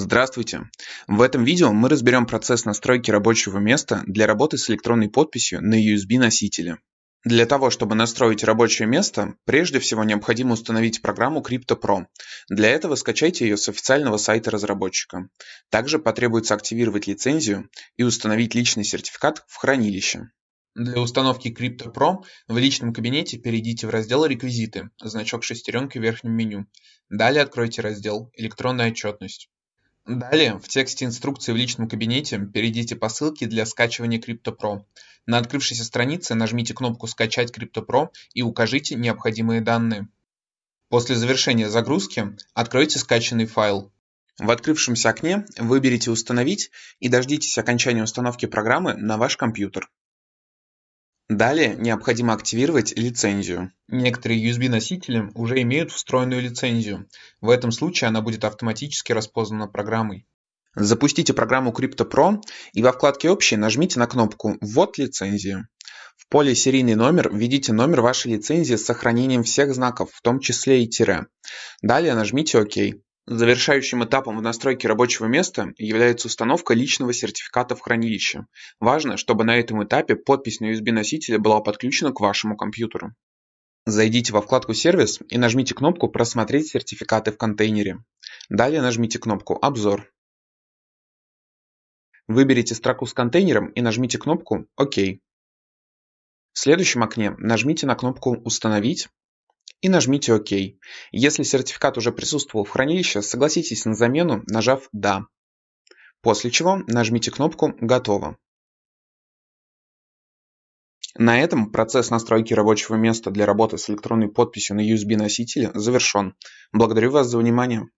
Здравствуйте! В этом видео мы разберем процесс настройки рабочего места для работы с электронной подписью на USB-носителе. Для того, чтобы настроить рабочее место, прежде всего необходимо установить программу CryptoPro. Для этого скачайте ее с официального сайта разработчика. Также потребуется активировать лицензию и установить личный сертификат в хранилище. Для установки CryptoPro в личном кабинете перейдите в раздел «Реквизиты», значок шестеренки в верхнем меню. Далее откройте раздел «Электронная отчетность». Далее в тексте инструкции в личном кабинете перейдите по ссылке для скачивания CryptoPro. На открывшейся странице нажмите кнопку «Скачать CryptoPro» и укажите необходимые данные. После завершения загрузки откройте скачанный файл. В открывшемся окне выберите «Установить» и дождитесь окончания установки программы на ваш компьютер. Далее необходимо активировать лицензию. Некоторые USB-носители уже имеют встроенную лицензию. В этом случае она будет автоматически распознана программой. Запустите программу CryptoPro и во вкладке «Общий» нажмите на кнопку «Ввод лицензии». В поле «Серийный номер» введите номер вашей лицензии с сохранением всех знаков, в том числе и тире. Далее нажмите «Ок». Завершающим этапом в настройке рабочего места является установка личного сертификата в хранилище. Важно, чтобы на этом этапе подпись на USB-носителе была подключена к вашему компьютеру. Зайдите во вкладку «Сервис» и нажмите кнопку «Просмотреть сертификаты в контейнере». Далее нажмите кнопку «Обзор». Выберите строку с контейнером и нажмите кнопку «Ок». В следующем окне нажмите на кнопку «Установить» и нажмите ОК. Если сертификат уже присутствовал в хранилище, согласитесь на замену, нажав «Да». После чего нажмите кнопку «Готово». На этом процесс настройки рабочего места для работы с электронной подписью на USB-носителе завершен. Благодарю вас за внимание.